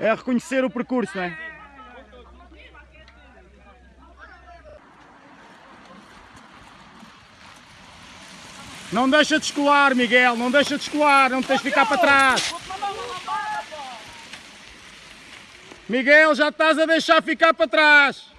É reconhecer o percurso, não é? Não deixa de escolar, Miguel, não deixa de escolar, não tens de ficar para trás. Miguel, já estás a deixar ficar para trás.